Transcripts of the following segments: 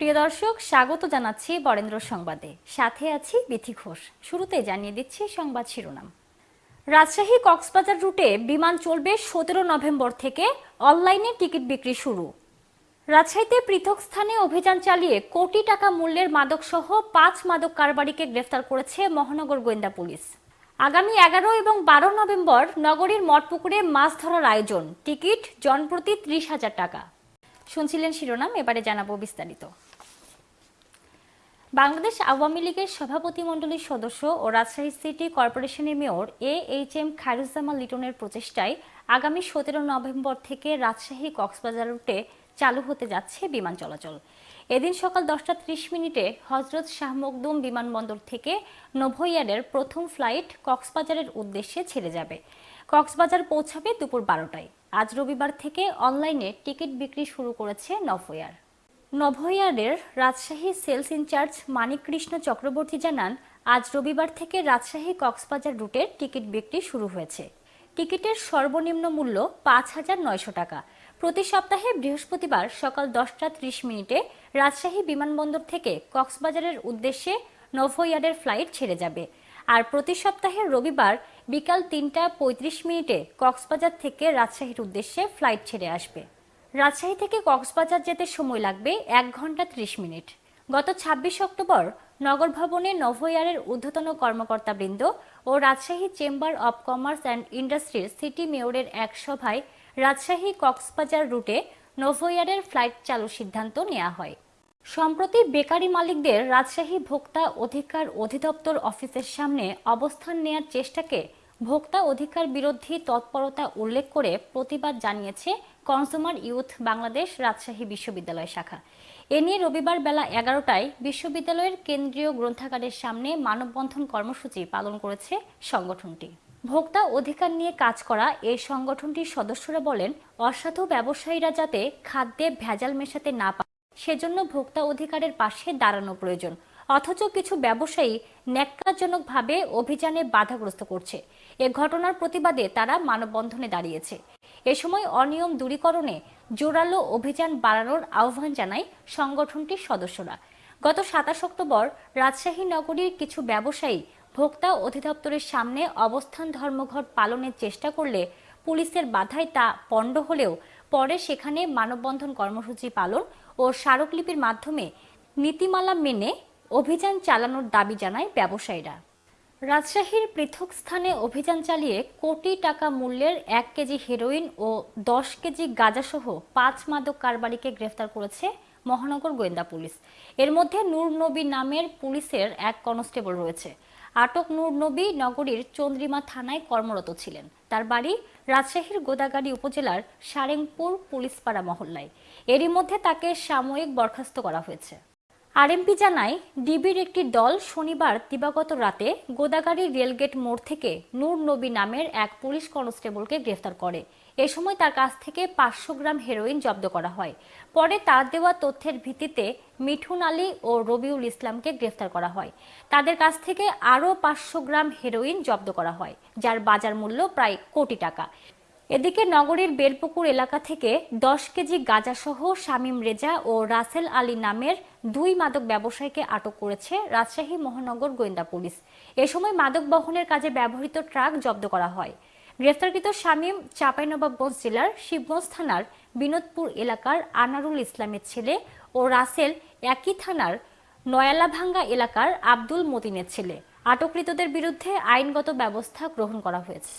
প্রিয় দর্শক, স্বাগত জানাচ্ছি বরেন্দ্র সংবাদে। সাথে আছি বিথি ঘোষ। শুরুতে জানিয়ে দিচ্ছি সংবাদ শিরোনাম। রাজশাহী কক্সবাজার রুটে বিমান চলবে সতেরো নভেম্বর থেকে অনলাইনে টিকিট বিক্রি শুরু। রাজশাহীতে পৃথক স্থানে অভিযান চালিয়ে কোটি টাকা মূল্যের মাদকসহ পাঁচ মাদক কারবারিকে গ্রেফতার করেছে মহানগর গোয়েন্দা পুলিশ। আগামী এগারো এবং বারো নভেম্বর নগরীর মঠপুকুরে মাছ ধরার আয়োজন। টিকিট জনপ্রতি ত্রিশ হাজার টাকা। শুনছিলেন শিরোনাম, এবারে জানাব বিস্তারিত। বাংলাদেশ আওয়ামী লীগের সভাপতি মণ্ডলীর সদস্য ও রাজশাহী সিটি কর্পোরেশনের mayor A H M Khairuzzaman লিটনের প্রচেষ্টায় আগামী সতেরো নভেম্বর থেকে রাজশাহী কক্সবাজার রুটে চালু হতে যাচ্ছে বিমান চলাচল। এদিন সকাল দশটা ত্রিশ মিনিটে হজরত শাহ মখদুম বিমানবন্দর থেকে নোভোয়ারের প্রথম ফ্লাইট কক্সবাজারের উদ্দেশ্যে ছেড়ে যাবে। কক্সবাজার পৌঁছাবে দুপুর বারোটায়। আজ রবিবার থেকে অনলাইনে টিকিট বিক্রি শুরু করেছে নভোয়ার নভোয়ারের রাজশাহী সেলস ইনচার্জ মানিক কৃষ্ণ চক্রবর্তী জানান, আজ রবিবার থেকে রাজশাহী কক্সবাজার রুটের টিকিট বিক্রি শুরু হয়েছে। টিকিটের সর্বনিম্ন মূল্য পাঁচ হাজার নয়শো টাকা। প্রতি সপ্তাহে বৃহস্পতিবার সকাল দশটা ত্রিশ মিনিটে রাজশাহী বিমানবন্দর থেকে কক্সবাজারের উদ্দেশ্যে নভোয়ারের ফ্লাইট ছেড়ে যাবে। আর প্রতি সপ্তাহে রবিবার বিকাল তিনটা পঁয়ত্রিশ মিনিটে কক্সবাজার থেকে রাজশাহীর উদ্দেশ্যে ফ্লাইট ছেড়ে আসবে। রাজশাহী থেকে কক্সবাজার যেতে সময় লাগবে এক ঘণ্টা ত্রিশ মিনিট। গত ছাব্বিশ অক্টোবর নগর ভবনে নভোয়ারের ঊর্ধ্বতন কর্মকর্তাবৃন্দ ও Rajshahi chamber of commerce and ইন্ডাস্ট্রির সিটি মেয়রের এক সভায় রাজশাহী কক্সবাজার রুটে নভোয়ারের ফ্লাইট চালুর সিদ্ধান্ত নেওয়া হয়। সম্প্রতি বেকারি মালিকদের রাজশাহী ভোক্তা অধিকার অধিদপ্তর অফিসের সামনে অবস্থান নেয়ার চেষ্টাকে ভোক্তা অধিকার বিরোধী তৎপরতা উল্লেখ করে প্রতিবাদ জানিয়েছে কনজুমার ইউথ বাংলাদেশ রাজশাহী বিশ্ববিদ্যালয় শাখা। এ নিয়ে রবিবার বেলা এগারোটায় বিশ্ববিদ্যালয়ের কেন্দ্রীয় গ্রন্থাগারের সামনে মানববন্ধন কর্মসূচি পালন করেছে সংগঠনটি। ভোক্তা অধিকার নিয়ে কাজ করা এই সংগঠনটির সদস্যরা বলেন, অসাধু ব্যবসায়ীরা যাতে খাদ্যে ভেজাল মেশাতে না পারে সেজন্য ভোক্তা অধিকারের পাশে দাঁড়ানো প্রয়োজন। অথচ কিছু ব্যবসায়ী ন্যাক্কারজনকভাবে অভিযানে বাধাগ্রস্ত করছে। এ ঘটনার প্রতিবাদে তারা মানববন্ধনে দাঁড়িয়েছে। এ সময় অনিয়ম দূরীকরণে জোরালো অভিযান বাড়ানোর আহ্বান জানায় সংগঠনটির সদস্যরা। গত সাতাশ অক্টোবর রাজশাহী নগরীর কিছু ব্যবসায়ী ভোক্তা অধিদপ্তরের সামনে অবস্থান ধর্মঘট পালনের চেষ্টা করলে পুলিশের বাধায় তা পণ্ড হলেও পরে সেখানে মানববন্ধন কর্মসূচি পালন ও স্মারকলিপির মাধ্যমে নীতিমালা মেনে অভিযান চালানোর দাবি জানায় ব্যবসায়ীরা। রাজশাহীর পৃথক স্থানে অভিযান চালিয়ে কোটি টাকা মূল্যের এক কেজি হেরোইন ও দশ কেজি গাঁজাসহ পাঁচ মাদক কারবারিকে গ্রেফতার করেছে মহানগর গোয়েন্দা পুলিশ। এর মধ্যে নূর নবী নামের পুলিশের এক কনস্টেবল রয়েছে। আটক নূর নবী নগরীর চন্দ্রিমা থানায় কর্মরত ছিলেন। তার বাড়ি রাজশাহীর গোদাগাড়ি উপজেলার সারেংপুর পুলিশপাড়া মহল্লায়। এরই মধ্যে তাকে সাময়িক বরখাস্ত করা হয়েছে। আরএমপি জানায়, ডিবির একটি দল শনিবার দিবাগত রাতে গোদাগাড়ি রেলগেট মোড় থেকে নূর নবী নামের এক পুলিশ কনস্টেবলকে গ্রেফতার করে। এ সময় তার কাছ থেকে পাঁচশো গ্রাম হেরোইন জব্দ করা হয়। পরে তার দেওয়া তথ্যের ভিত্তিতে মিঠুন আলী ও রবিউল ইসলামকে গ্রেফতার করা হয়। তাদের কাছ থেকে আরও পাঁচশো গ্রাম হেরোইন জব্দ করা হয়, যার বাজার মূল্য প্রায় কোটি টাকা। এদিকে নগরীর বেলপুকুর এলাকা থেকে দশ কেজি গাঁজাসহ শামীম রেজা ও রাসেল আলী নামের দুই মাদক ব্যবসায়ীকে আটক করেছে রাজশাহী মহানগর গোয়েন্দা পুলিশ। এ সময় মাদক বহনের কাজে ব্যবহৃত ট্রাক জব্দ করা হয়। গ্রেফতারকৃত শামীম চাঁপাইনবাবগঞ্জ জেলার শিবগঞ্জ থানার বিনোদপুর এলাকার আনারুল ইসলামের ছেলে ও রাসেল একই থানার নয়ালাভাঙ্গা এলাকার আব্দুল মতিনের ছেলে। আটককৃতদের বিরুদ্ধে আইনগত ব্যবস্থা গ্রহণ করা হয়েছে।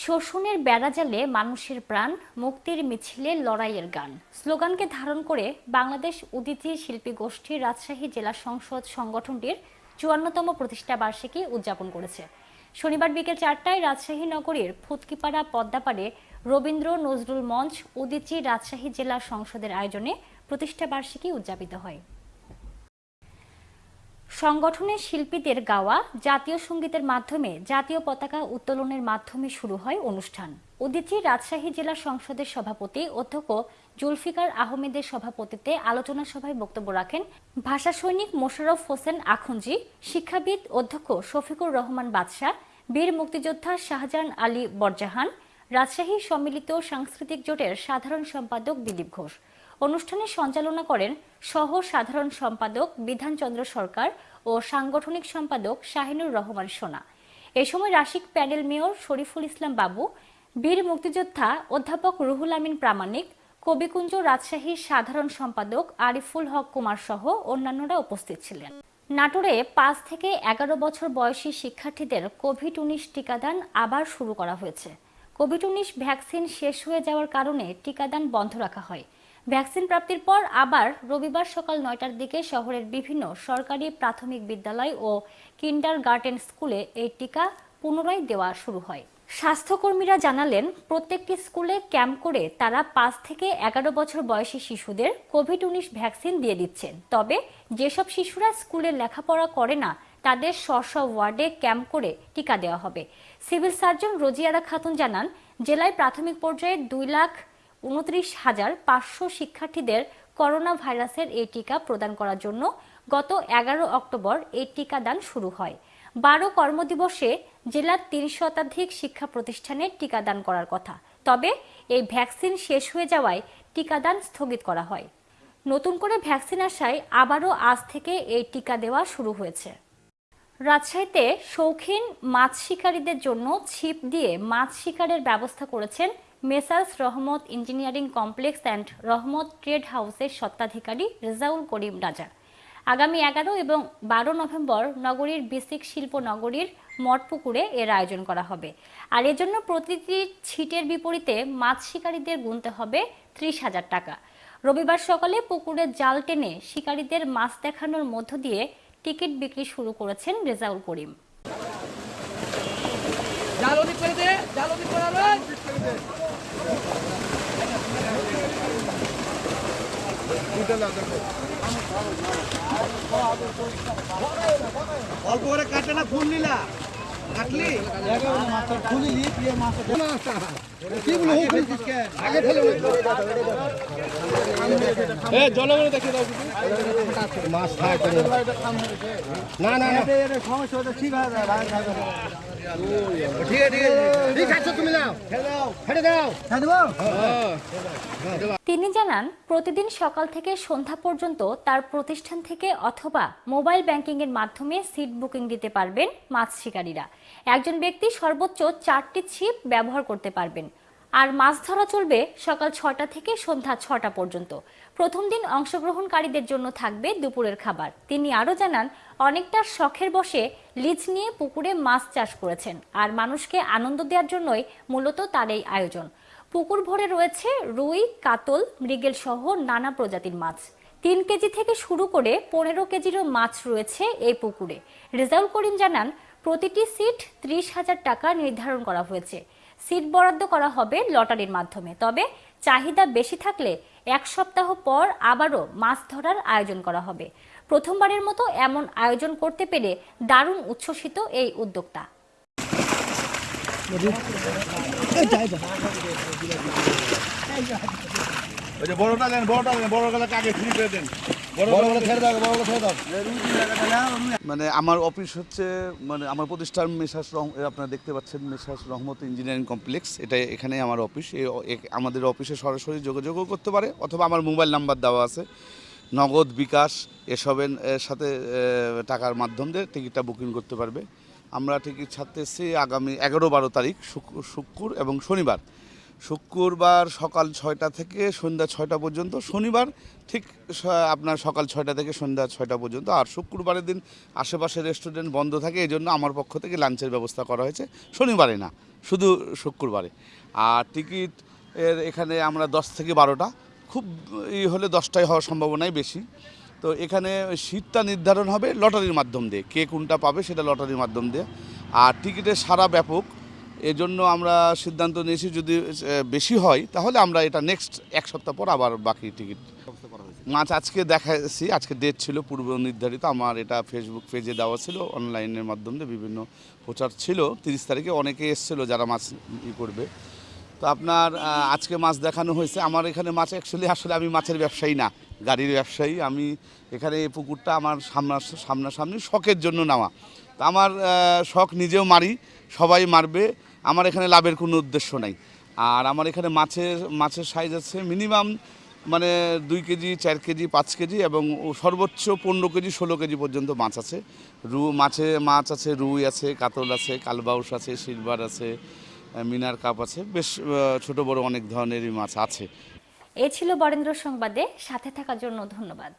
শোষণের বেড়াজালে মানুষের প্রাণ, মুক্তির মিছিলে লড়াইয়ের গান। স্লোগানকে ধারণ করে বাংলাদেশ উদিতি শিল্পী গোষ্ঠী রাজশাহী জেলা সংসদ সংগঠনটির চুয়ান্নতম প্রতিষ্ঠা বার্ষিকী উদযাপন করেছে। শনিবার বিকেল চারটায় রাজশাহী নগরীর ফুতকিপাড়া পদ্মাপাড়ে রবীন্দ্র নজরুল মঞ্চ উদিচি রাজশাহী জেলা সংসদের আয়োজনে প্রতিষ্ঠা বার্ষিকী উদযাপিত হয়। সংগঠনের শিল্পীদের গাওয়া জাতীয় সঙ্গীতের মাধ্যমে জাতীয় পতাকা উত্তোলনের মাধ্যমে শুরু হয় অনুষ্ঠান। উদিচি রাজশাহী জেলা সংসদের সভাপতি অধ্যক্ষ জুলফিকার আহমেদের সভাপতিত্বে আলোচনা সভায় বক্তব্য রাখেন ভাষা সৈনিক মোশাররফ হোসেন আখুঞ্জি শিক্ষাবিদ অধ্যক্ষ শফিকুর রহমান বাদশাহ বীর মুক্তিযোদ্ধা শাহজাহান আলী বরজাহান, রাজশাহী সম্মিলিত সাংস্কৃতিক জোটের সাধারণ সম্পাদক দিলীপ ঘোষ। অনুষ্ঠানে সঞ্চালনা করেন সহ সাধারণ সম্পাদক বিধানচন্দ্র সরকার ও সাংগঠনিক সম্পাদক শাহিনুর রহমান সোনা। এ সময় রাশিক প্যানেল মেয়র শরীফুল ইসলাম বাবু, বীর মুক্তিযোদ্ধা অধ্যাপক রুহুল আমিন প্রামাণিক, কবিকুঞ্জ রাজশাহীর সাধারণ সম্পাদক আরিফুল হক কুমার সহ অন্যান্যরা উপস্থিত ছিলেন। নাটোরে পাঁচ থেকে এগারো বছর বয়সী শিক্ষার্থীদের কোভিড উনিশ টিকাদান আবার শুরু করা হয়েছে। কোভিড উনিশ ভ্যাকসিন শেষ হয়ে যাওয়ার কারণে টিকাদান বন্ধ রাখা হয়। ভ্যাকসিন প্রাপ্তির পর আবার রবিবার সকাল নয়টার দিকে শহরের বিভিন্ন সরকারি প্রাথমিক বিদ্যালয় ও কিন্ডার গার্ডেন স্কুলে এই টিকা পুনরায় দেওয়া শুরু হয়। স্বাস্থ্যকর্মীরা জানালেন, প্রত্যেকটি স্কুলে ক্যাম্প করে তারা পাঁচ থেকে এগারো বছর বয়সী শিশুদের কোভিড উনিশ ভ্যাকসিন দিয়ে দিচ্ছেন। তবে যেসব শিশুরা স্কুলে লেখাপড়া করে না, তাদের স্ব ওয়ার্ডে ক্যাম্প করে টিকা দেওয়া হবে। সিভিল সার্জন রোজিয়ারা খাতুন জানান, জেলায় প্রাথমিক পর্যায়ে দুই লাখ উনত্রিশ হাজার পাঁচশো শিক্ষার্থীদের করোনা ভাইরাসের এই টিকা প্রদান করার জন্য গত এগারো অক্টোবর এই টিকাদান শুরু হয়। বারো কর্মদিবসে জেলার তিরিশ শতাধিক শিক্ষা প্রতিষ্ঠানে টিকাদান করার কথা। তবে এই ভ্যাকসিন শেষ হয়ে যাওয়ায় টিকাদান স্থগিত করা হয়। নতুন করে ভ্যাকসিন আসায় আবারও আজ থেকে এই টিকা দেওয়া শুরু হয়েছে। রাজশাহীতে শৌখিন মাছ শিকারীদের জন্য ছিপ দিয়ে মাছ শিকারের ব্যবস্থা করেছেন messrs Rahmat engineering complex and Rahmat trade হাউসের স্বত্বাধিকারী রেজাউল করিম রাজা। আগামী এগারো এবং বারো নভেম্বর নগরীর বেসিক শিল্প নগরীর মঠপুকুরে এর আয়োজন করা হবে। আর এজন্য প্রতিটি ছিটের বিপরীতে মাছ শিকারীদের গুনতে হবে ত্রিশ হাজার টাকা। রবিবার সকালে পুকুরে জাল টেনে শিকারীদের মাছ দেখানোর মধ্য দিয়ে টিকিট বিক্রি শুরু করেছেন রেজাউল করিম। জাল করে দে জাল করে অল্প করে কাটে না ফুল নিলা। কাটলি? দাও মাছ না না না। সমস্যা ঠিক আছে ঠিক আছে। ঠিক আছে তুমি নাও। ছেড়ে দাও। তিনি জানান প্রতিদিন সকাল থেকে সন্ধ্যা পর্যন্ত তার প্রতিষ্ঠান থেকে অথবা মোবাইল ব্যাংকিং এর মাধ্যমে সিট বুকিং দিতে পারবেন মাছ শিকারীরা। একজন ব্যক্তি সর্বোচ্চ চারটি ছিপ ব্যবহার করতে পারবেন। আর মাছ ধরা চলবে সকাল ছটা থেকে সন্ধ্যা ছটা পর্যন্ত। প্রথম দিন অংশগ্রহণকারীদের জন্য থাকবে দুপুরের খাবার। তিনি আরও জানান, অনেকটা শখের বসে লিজ নিয়ে পুকুরে মাছ চাষ করেছেন আর মানুষকে আনন্দ দেওয়ার জন্যই মূলত তার এই আয়োজন। পুকুর ভরে রয়েছে রুই, কাতল, মৃগেল সহ নানা প্রজাতির মাছ। তিন কেজি থেকে শুরু করে পনেরো কেজিরও মাছ রয়েছে এই পুকুরে। রেজাউল করিম জানান প্রতিটি সিট ত্রিশ হাজার টাকা নির্ধারণ করা হয়েছে। সিট বরাদ্দ করা হবে লটারির মাধ্যমে। তবে চাহিদা বেশি থাকলে এক সপ্তাহ পর আবারও মাছ ধরার আয়োজন করা হবে। প্রথমবারের মতো এমন আয়োজন করতে পেরে দারুণ উচ্ছ্বসিত এই উদ্যোক্তা। ওই যে বড়টা দেন বড়টা দেন বড় গলাকে আগে ফ্রি করে দেন? মানে আমার অফিস হচ্ছে মানে আমার প্রতিষ্ঠান মেসাস রহ আপনারা দেখতে পাচ্ছেন মেসাস রহমত ইঞ্জিনিয়ারিং কমপ্লেক্স। এটা এখানে আমার অফিস আমাদের অফিসে সরাসরি যোগাযোগও করতে পারে অথবা আমার মোবাইল নাম্বার দেওয়া আছে। নগদ বিকাশ এসবের সাথে টাকার মাধ্যম দিয়ে টিকিটটা বুকিং করতে পারবে। আমরা টিকিট ছাড়তে এসেছি আগামী এগারো বারো তারিখ শুক্র এবং শনিবার। শুক্রবার সকাল ছয়টা থেকে সন্ধ্যা ছয়টা পর্যন্ত, শনিবার ঠিক আপনার সকাল ছয়টা থেকে সন্ধ্যা ছয়টা পর্যন্ত। আর শুক্রবারের দিন আশেপাশে রেস্টুরেন্ট বন্ধ থাকে, এই জন্য আমার পক্ষ থেকে লাঞ্চের ব্যবস্থা করা হয়েছে। শনিবারে না, শুধু শুক্রবারে। আর টিকিট এর এখানে আমরা দশ থেকে বারোটা, খুব ই হলে দশটায় হওয়ার সম্ভাবনাই বেশি। তো এখানে সিটটা নির্ধারণ হবে লটারির মাধ্যম দিয়ে, কে কোনটা পাবে সেটা লটারির মাধ্যম দিয়ে। আর টিকিটের সারা ব্যাপক এজন্য আমরা সিদ্ধান্ত নিয়েছি যদি বেশি হয় তাহলে আমরা এটা নেক্সট এক সপ্তাহ পর আবার বাকি টিকিট মাছ আজকে দেখাচ্ছি আজকে ডেট ছিল পূর্ব নির্ধারিত আমার এটা ফেসবুক পেজে দেওয়া ছিল অনলাইনের মাধ্যমে বিভিন্ন প্রচার ছিল তিরিশ তারিখে অনেকে এসেছিল যারা মাছ ই করবে। তো আপনার আজকে মাছ দেখানো হয়েছে আমার এখানে মাছ অ্যাকচুয়ালি আসলে আমি মাছের ব্যবসায়ী না গাড়ির ব্যবসায়ী আমি এখানে এই পুকুরটা আমার সামনা সামনাসামনি শখের জন্য নেওয়া। তো আমার শখ নিজেও মারি সবাই মারবে আমার এখানে লাভের কোনো উদ্দেশ্য নাই। আর আমার এখানে মাছের মাছের সাইজ আছে মিনিমাম মানে দুই কেজি, চার কেজি, পাঁচ কেজি এবং সর্বোচ্চ পনেরো কেজি, ষোলো কেজি পর্যন্ত মাছ আছে। রু, মাছে মাছ আছে, রুই আছে, কাতল আছে, কালবাউস আছে, সিলভার আছে মিনার কাপ আছে, বেশ ছোট বড় অনেক ধরনেরই মাছ আছে। এ ছিল বরেন্দ্র সংবাদে, সাথে থাকার জন্য ধন্যবাদ।